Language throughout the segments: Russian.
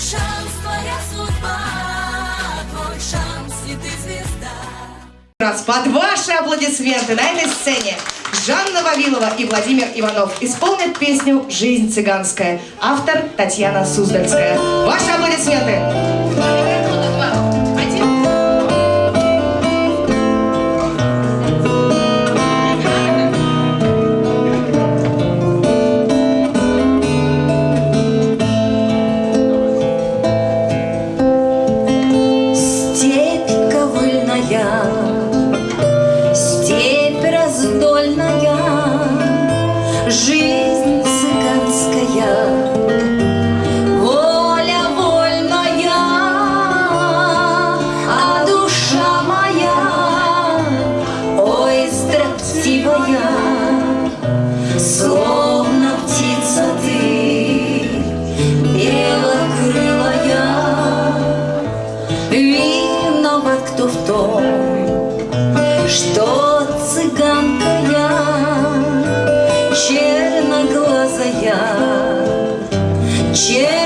шанс, твоя судьба, твой шанс, и ты звезда. Раз под ваши аплодисменты на этой сцене Жанна Вавилова и Владимир Иванов исполнят песню «Жизнь цыганская». Автор Татьяна Суздальская. Ваши аплодисменты! Жизнь shit.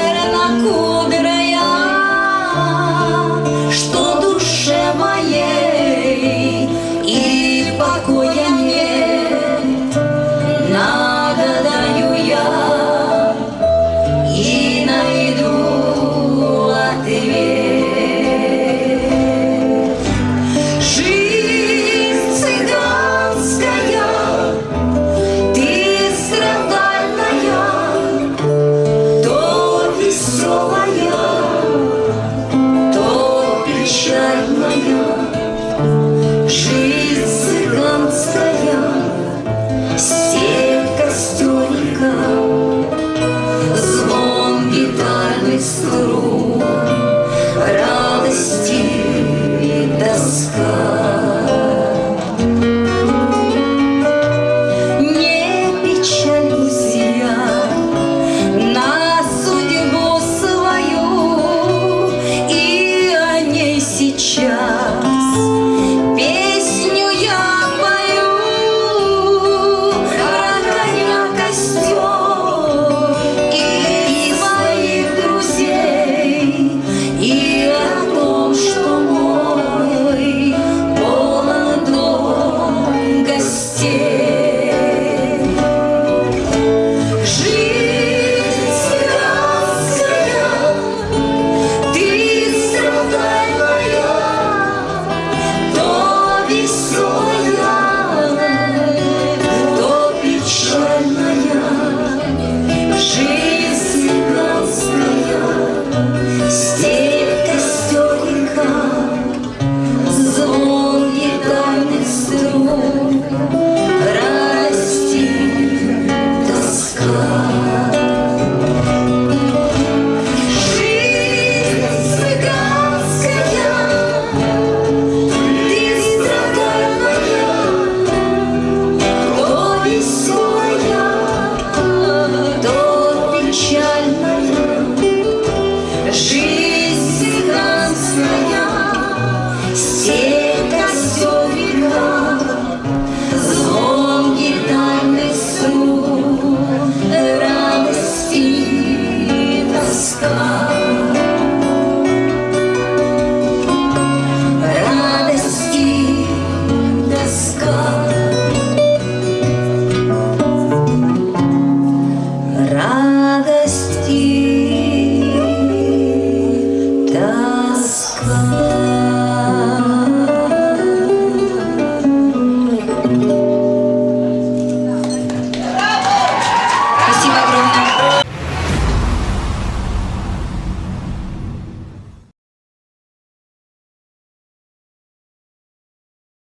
Yeah.